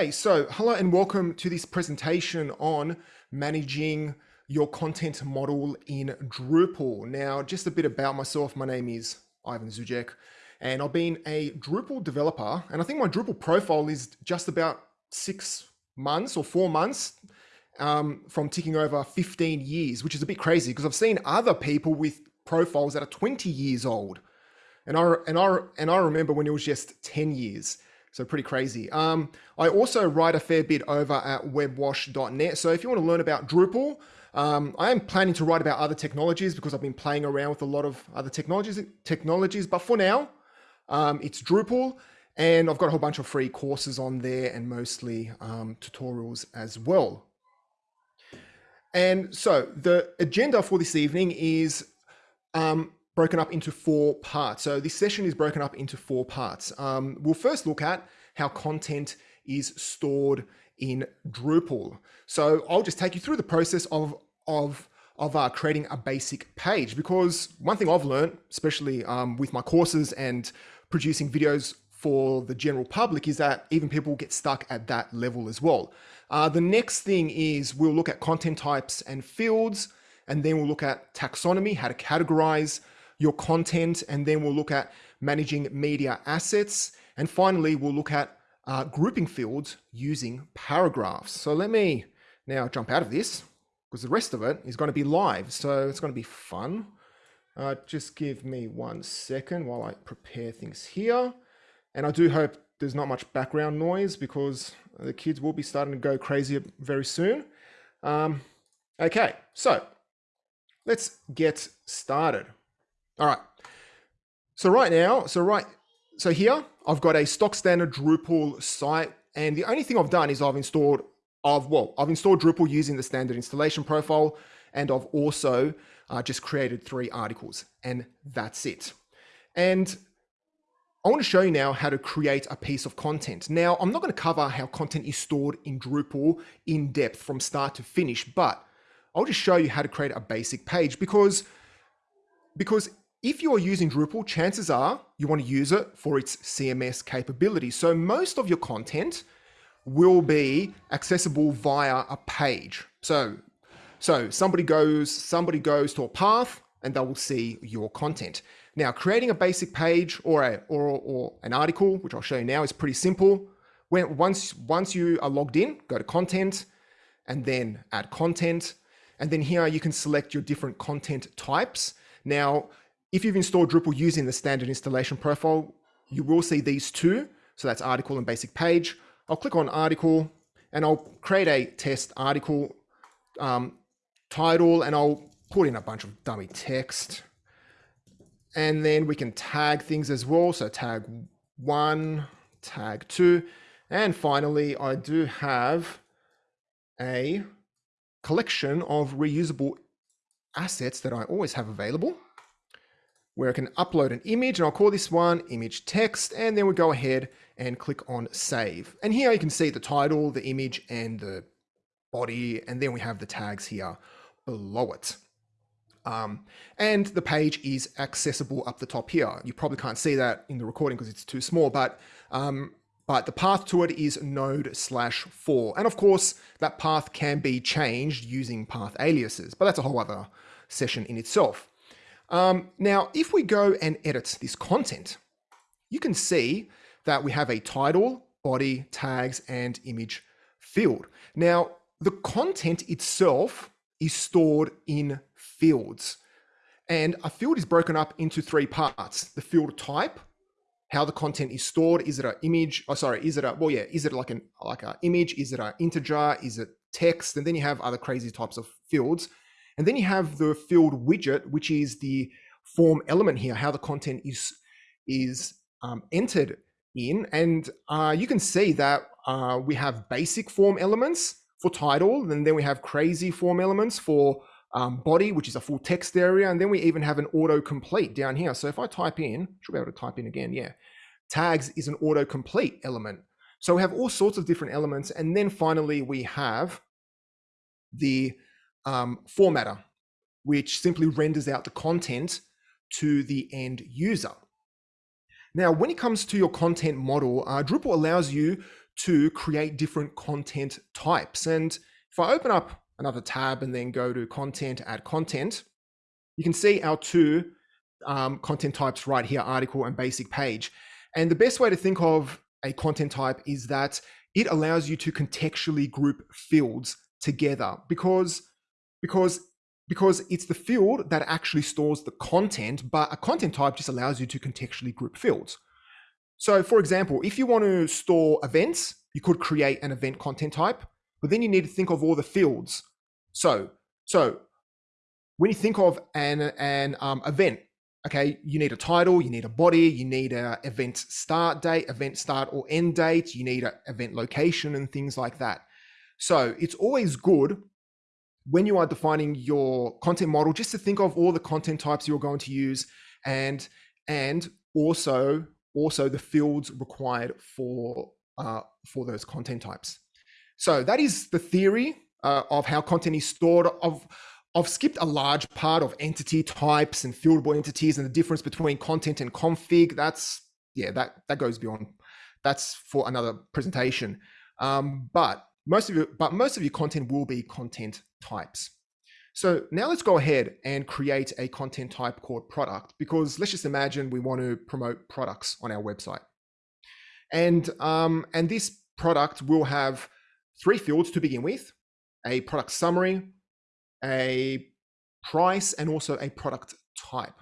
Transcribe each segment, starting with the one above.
Hey, so hello and welcome to this presentation on managing your content model in Drupal. Now, just a bit about myself. My name is Ivan Zugec and I've been a Drupal developer and I think my Drupal profile is just about six months or four months um, from ticking over 15 years, which is a bit crazy because I've seen other people with profiles that are 20 years old. And I, and I, and I remember when it was just 10 years. So pretty crazy. Um, I also write a fair bit over at webwash.net. So if you want to learn about Drupal, um, I am planning to write about other technologies because I've been playing around with a lot of other technologies. Technologies, but for now, um, it's Drupal, and I've got a whole bunch of free courses on there and mostly um, tutorials as well. And so the agenda for this evening is um, broken up into four parts. So this session is broken up into four parts. Um, we'll first look at how content is stored in Drupal. So I'll just take you through the process of, of, of uh, creating a basic page because one thing I've learned, especially um, with my courses and producing videos for the general public is that even people get stuck at that level as well. Uh, the next thing is we'll look at content types and fields, and then we'll look at taxonomy, how to categorize, your content, and then we'll look at managing media assets. And finally, we'll look at uh, grouping fields using paragraphs. So let me now jump out of this because the rest of it is going to be live. So it's going to be fun. Uh, just give me one second while I prepare things here. And I do hope there's not much background noise because the kids will be starting to go crazy very soon. Um, okay, so let's get started. All right. So right now, so right, so here I've got a stock standard Drupal site, and the only thing I've done is I've installed, I've well, I've installed Drupal using the standard installation profile, and I've also uh, just created three articles, and that's it. And I want to show you now how to create a piece of content. Now, I'm not going to cover how content is stored in Drupal in depth from start to finish, but I'll just show you how to create a basic page because, because if you're using Drupal, chances are you want to use it for its CMS capability. So most of your content will be accessible via a page. So, so somebody goes, somebody goes to a path and they will see your content. Now, creating a basic page or, a, or, or an article, which I'll show you now, is pretty simple. When, once, once you are logged in, go to content and then add content. And then here you can select your different content types. Now, if you've installed Drupal using the standard installation profile, you will see these two. So that's article and basic page. I'll click on article and I'll create a test article um, title and I'll put in a bunch of dummy text. And then we can tag things as well. So tag one, tag two. And finally, I do have a collection of reusable assets that I always have available where I can upload an image and I'll call this one image text and then we go ahead and click on save. And here you can see the title, the image and the body and then we have the tags here below it. Um, and the page is accessible up the top here. You probably can't see that in the recording because it's too small, but um, but the path to it is node slash four. And of course, that path can be changed using path aliases, but that's a whole other session in itself. Um, now, if we go and edit this content, you can see that we have a title, body, tags, and image field. Now, the content itself is stored in fields. And a field is broken up into three parts. The field type, how the content is stored. Is it an image? Oh, sorry, is it a, well, yeah, is it like an like an image? Is it an integer? Is it text? And then you have other crazy types of fields. And then you have the field widget, which is the form element here, how the content is, is um, entered in. And uh, you can see that uh, we have basic form elements for title, and then we have crazy form elements for um, body, which is a full text area. And then we even have an autocomplete down here. So if I type in, should be able to type in again, yeah. Tags is an autocomplete element. So we have all sorts of different elements. And then finally, we have the um, formatter, which simply renders out the content to the end user. Now, when it comes to your content model, uh, Drupal allows you to create different content types. And if I open up another tab and then go to content, add content, you can see our two um, content types right here, article and basic page. And the best way to think of a content type is that it allows you to contextually group fields together because, because, because it's the field that actually stores the content, but a content type just allows you to contextually group fields. So for example, if you want to store events, you could create an event content type, but then you need to think of all the fields. So, so when you think of an, an um, event, okay, you need a title, you need a body, you need a event start date, event start or end date, you need an event location and things like that. So it's always good when you are defining your content model, just to think of all the content types you're going to use and, and also, also the fields required for, uh, for those content types. So that is the theory uh, of how content is stored of, I've skipped a large part of entity types and fieldable entities and the difference between content and config. That's, yeah, that, that goes beyond, that's for another presentation. Um, but most of your, but most of your content will be content types. So now let's go ahead and create a content type called product because let's just imagine we want to promote products on our website. And, um, and this product will have three fields to begin with, a product summary, a price, and also a product type.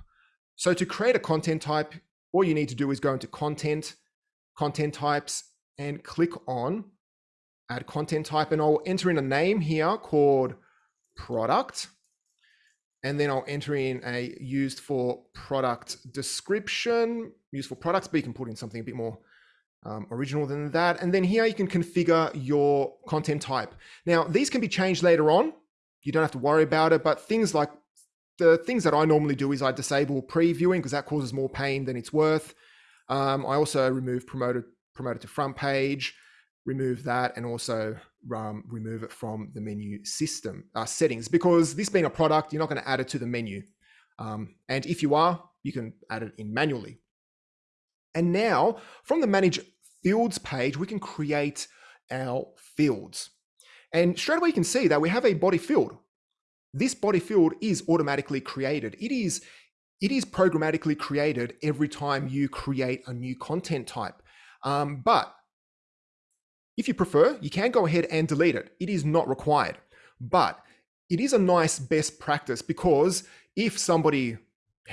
So to create a content type, all you need to do is go into content, content types, and click on add content type. And I'll enter in a name here called product. And then I'll enter in a used for product description, used for products, but you can put in something a bit more um, original than that. And then here you can configure your content type. Now, these can be changed later on you don't have to worry about it. But things like the things that I normally do is I disable previewing because that causes more pain than it's worth. Um, I also remove promoted promoted to front page, remove that, and also um, remove it from the menu system uh, settings because this being a product, you're not going to add it to the menu. Um, and if you are, you can add it in manually. And now from the manage fields page, we can create our fields. And straight away you can see that we have a body field. This body field is automatically created. It is, it is programmatically created every time you create a new content type. Um, but if you prefer, you can go ahead and delete it. It is not required, but it is a nice best practice because if somebody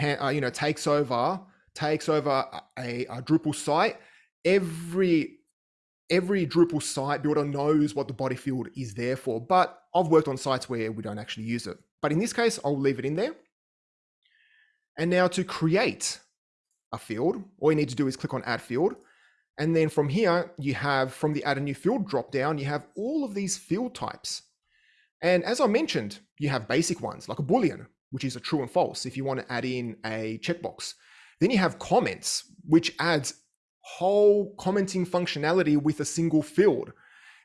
uh, you know takes over takes over a, a Drupal site, every every Drupal site builder knows what the body field is there for, but I've worked on sites where we don't actually use it. But in this case, I'll leave it in there. And now to create a field, all you need to do is click on add field. And then from here, you have from the add a new field dropdown, you have all of these field types. And as I mentioned, you have basic ones like a Boolean, which is a true and false if you want to add in a checkbox. Then you have comments, which adds whole commenting functionality with a single field.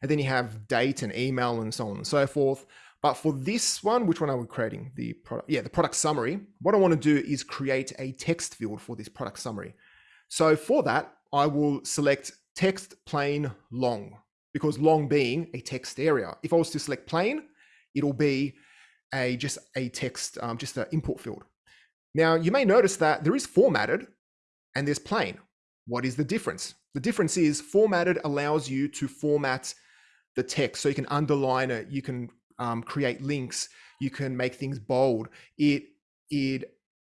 And then you have date and email and so on and so forth. But for this one, which one are we creating? The product, yeah, the product summary. What I want to do is create a text field for this product summary. So for that, I will select text plain long because long being a text area. If I was to select plain, it'll be a just a text, um, just an input field. Now you may notice that there is formatted and there's plain. What is the difference? The difference is formatted allows you to format the text so you can underline it, you can um, create links, you can make things bold. It it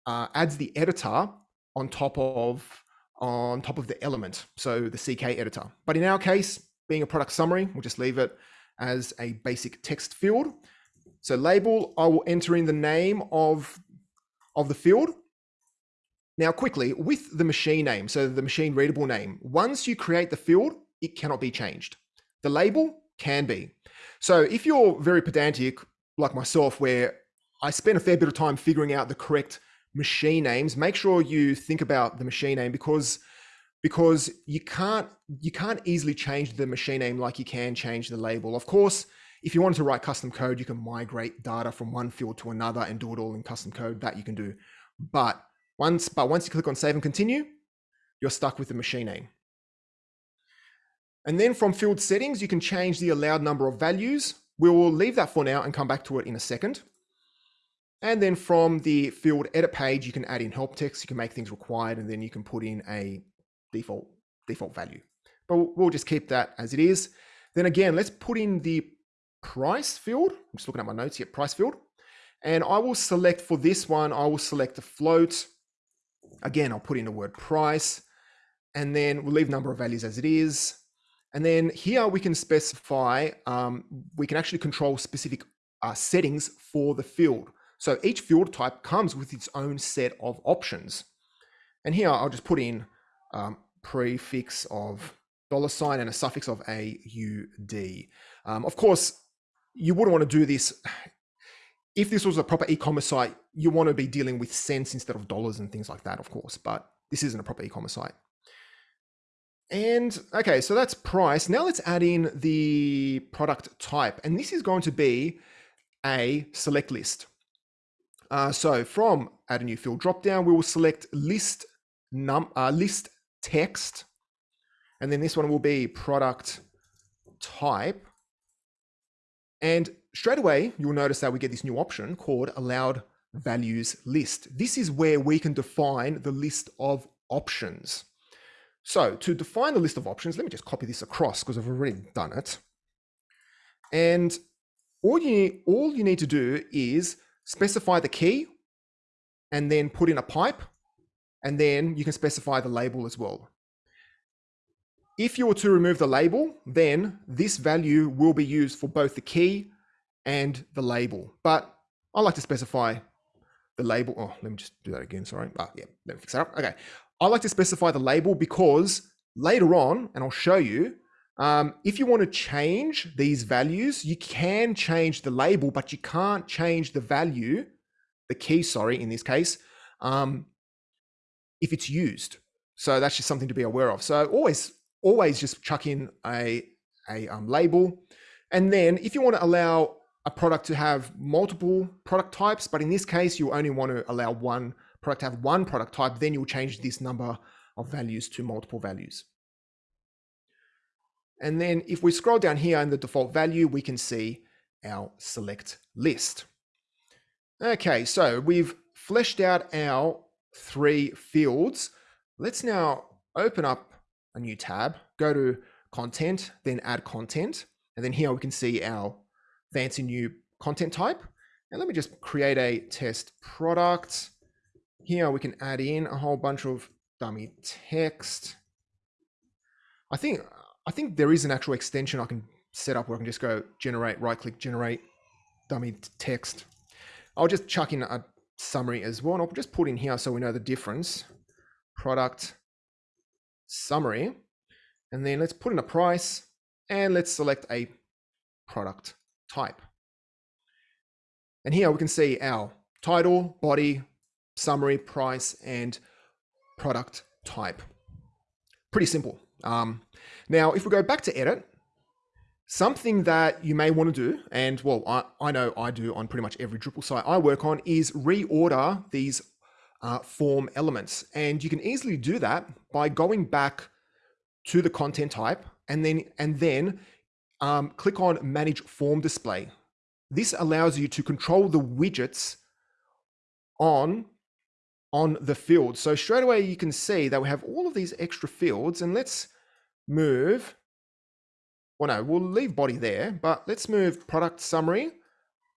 uh, adds the editor on top of on top of the element, so the CK editor. But in our case, being a product summary, we'll just leave it as a basic text field. So label, I will enter in the name of of the field now, quickly, with the machine name, so the machine readable name, once you create the field, it cannot be changed. The label can be. So if you're very pedantic, like myself, where I spend a fair bit of time figuring out the correct machine names, make sure you think about the machine name because because you can't you can't easily change the machine name like you can change the label. Of course, if you wanted to write custom code, you can migrate data from one field to another and do it all in custom code. That you can do. But once, but once you click on save and continue, you're stuck with the machine name. And then from field settings, you can change the allowed number of values. We will leave that for now and come back to it in a second. And then from the field edit page, you can add in help text. You can make things required, and then you can put in a default default value. But we'll just keep that as it is. Then again, let's put in the price field. I'm just looking at my notes here, price field. And I will select for this one, I will select a float. Again, I'll put in the word price and then we'll leave number of values as it is. And then here we can specify, um, we can actually control specific uh, settings for the field. So each field type comes with its own set of options. And here I'll just put in um, prefix of dollar sign and a suffix of AUD. Um, of course, you wouldn't want to do this. If this was a proper e-commerce site, you want to be dealing with cents instead of dollars and things like that, of course, but this isn't a proper e-commerce site. And okay, so that's price. Now let's add in the product type. And this is going to be a select list. Uh, so from add a new field dropdown, we will select list num uh, list text. And then this one will be product type. And straight away, you'll notice that we get this new option called allowed values list. This is where we can define the list of options. So to define the list of options, let me just copy this across because I've already done it. And all you, all you need to do is specify the key and then put in a pipe and then you can specify the label as well. If you were to remove the label, then this value will be used for both the key and the label. But I like to specify the label. Oh, let me just do that again. Sorry. Ah, yeah, let me fix that up. Okay. I like to specify the label because later on, and I'll show you, um, if you want to change these values, you can change the label, but you can't change the value, the key, sorry, in this case, um, if it's used. So that's just something to be aware of. So always always just chuck in a, a um, label. And then if you want to allow a product to have multiple product types, but in this case, you only want to allow one product to have one product type, then you'll change this number of values to multiple values. And then if we scroll down here in the default value, we can see our select list. Okay, so we've fleshed out our three fields. Let's now open up a new tab, go to content, then add content. And then here we can see our fancy new content type. And let me just create a test product. Here we can add in a whole bunch of dummy text. I think I think there is an actual extension I can set up where I can just go generate, right click, generate dummy text. I'll just chuck in a summary as well. And I'll just put in here so we know the difference. Product summary. And then let's put in a price and let's select a product type. And here we can see our title, body, summary, price, and product type. Pretty simple. Um, now, if we go back to edit, something that you may want to do, and well, I, I know I do on pretty much every Drupal site I work on, is reorder these uh, form elements. And you can easily do that by going back to the content type and then, and then um, click on manage form display. This allows you to control the widgets on, on the field. So straight away you can see that we have all of these extra fields and let's move, well no, we'll leave body there, but let's move product summary,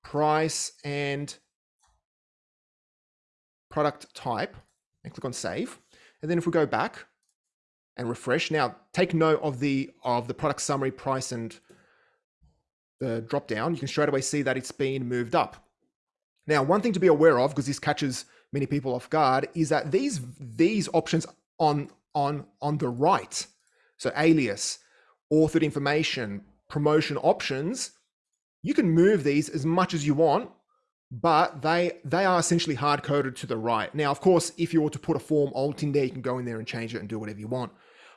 price and product type and click on save. And then if we go back and refresh, now take note of the of the product summary price and the drop down, you can straight away see that it's been moved up. Now, one thing to be aware of, because this catches many people off guard, is that these these options on on on the right, so alias, authored information, promotion options, you can move these as much as you want but they they are essentially hard coded to the right. Now, of course, if you were to put a form alter in there, you can go in there and change it and do whatever you want.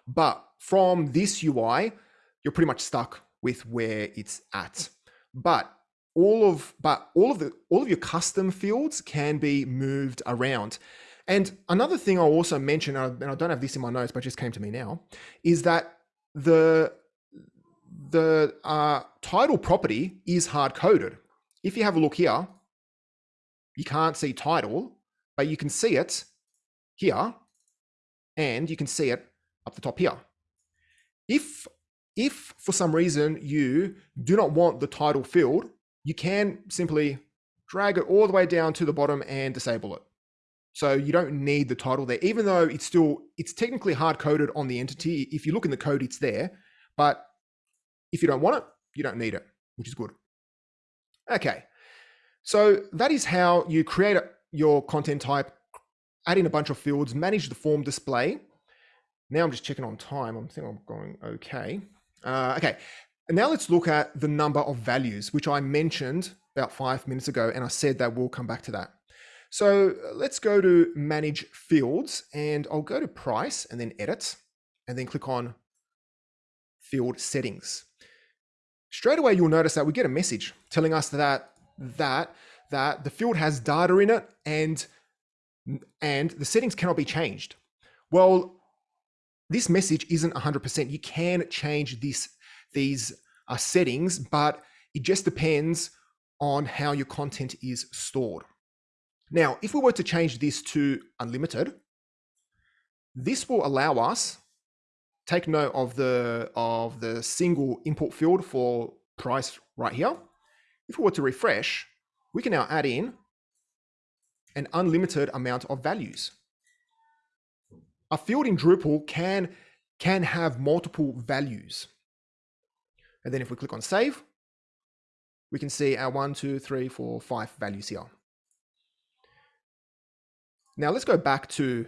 But from this UI, you're pretty much stuck with where it's at. But all of but all of the all of your custom fields can be moved around. And another thing I'll also mention, and I don't have this in my notes, but just came to me now, is that the the uh, title property is hard coded. If you have a look here, you can't see title, but you can see it here, and you can see it up the top here. If, if for some reason you do not want the title field, you can simply drag it all the way down to the bottom and disable it. So you don't need the title there, even though it's still, it's technically hard coded on the entity. If you look in the code, it's there, but if you don't want it, you don't need it, which is good. Okay, so that is how you create your content type, add in a bunch of fields, manage the form display. Now I'm just checking on time. I am think I'm going okay. Uh, okay, and now let's look at the number of values, which I mentioned about five minutes ago, and I said that we'll come back to that. So uh, let's go to manage fields and I'll go to price and then edit and then click on field settings. Straight away, you'll notice that we get a message telling us that that that the field has data in it and and the settings cannot be changed. Well, this message isn't 100%. You can change this these uh, settings, but it just depends on how your content is stored. Now, if we were to change this to unlimited, this will allow us take note of the of the single input field for price right here. If we were to refresh, we can now add in an unlimited amount of values. A field in Drupal can, can have multiple values. And then if we click on save, we can see our one, two, three, four, five values here. Now let's go back to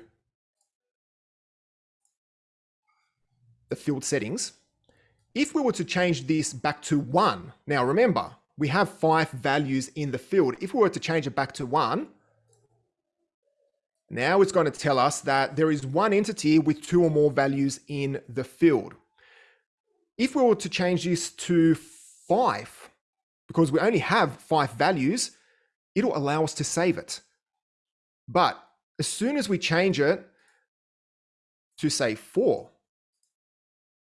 the field settings. If we were to change this back to one, now remember, we have five values in the field. If we were to change it back to one, now it's going to tell us that there is one entity with two or more values in the field. If we were to change this to five, because we only have five values, it'll allow us to save it. But as soon as we change it to say four,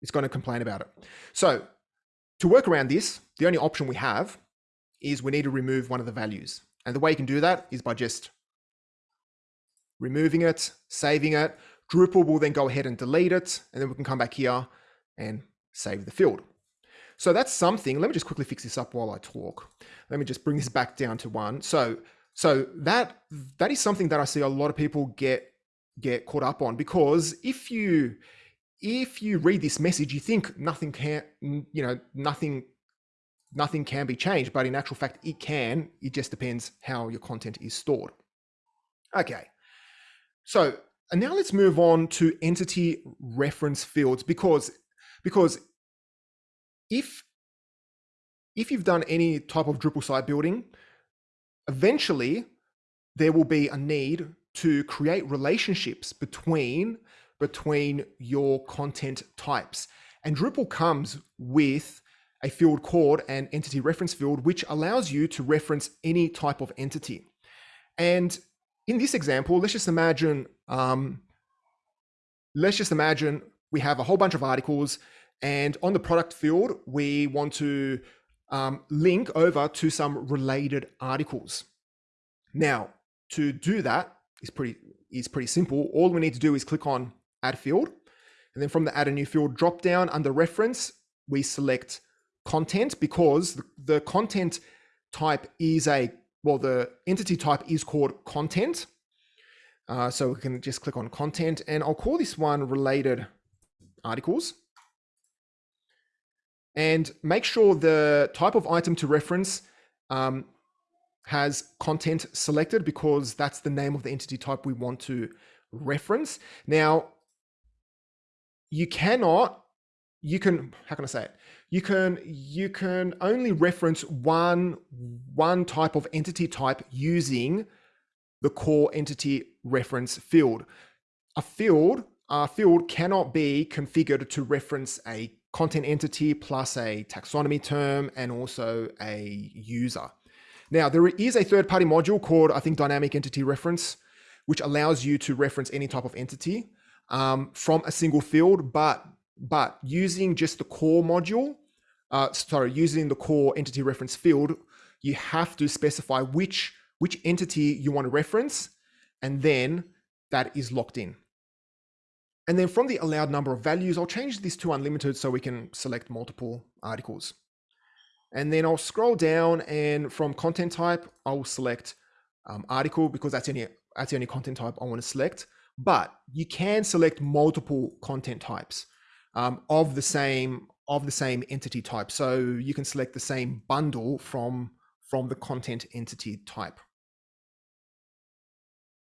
it's going to complain about it. So to work around this, the only option we have is we need to remove one of the values. And the way you can do that is by just removing it, saving it. Drupal will then go ahead and delete it. And then we can come back here and save the field. So that's something. Let me just quickly fix this up while I talk. Let me just bring this back down to one. So, so that that is something that I see a lot of people get get caught up on because if you if you read this message, you think nothing can, you know, nothing nothing can be changed, but in actual fact, it can. It just depends how your content is stored. Okay. So and now let's move on to entity reference fields because, because if, if you've done any type of Drupal site building, eventually there will be a need to create relationships between, between your content types. And Drupal comes with a field called an entity reference field, which allows you to reference any type of entity. And in this example, let's just imagine, um, let's just imagine we have a whole bunch of articles and on the product field, we want to um, link over to some related articles. Now, to do that is pretty, is pretty simple. All we need to do is click on add field. And then from the add a new field drop down under reference, we select content because the, the content type is a well, the entity type is called content. Uh, so we can just click on content and I'll call this one related articles. And make sure the type of item to reference um, has content selected because that's the name of the entity type we want to reference. Now, you cannot, you can, how can I say it? you can you can only reference one one type of entity type using the core entity reference field. A field a field cannot be configured to reference a content entity plus a taxonomy term and also a user. Now there is a third-party module called I think dynamic entity reference, which allows you to reference any type of entity um, from a single field, but but using just the core module uh, sorry, using the core entity reference field, you have to specify which, which entity you want to reference, and then that is locked in. And then from the allowed number of values, I'll change this to unlimited so we can select multiple articles. And then I'll scroll down and from content type, I'll select um, article because that's any, that's the only content type I want to select. But you can select multiple content types um, of the same of the same entity type. So you can select the same bundle from from the content entity type.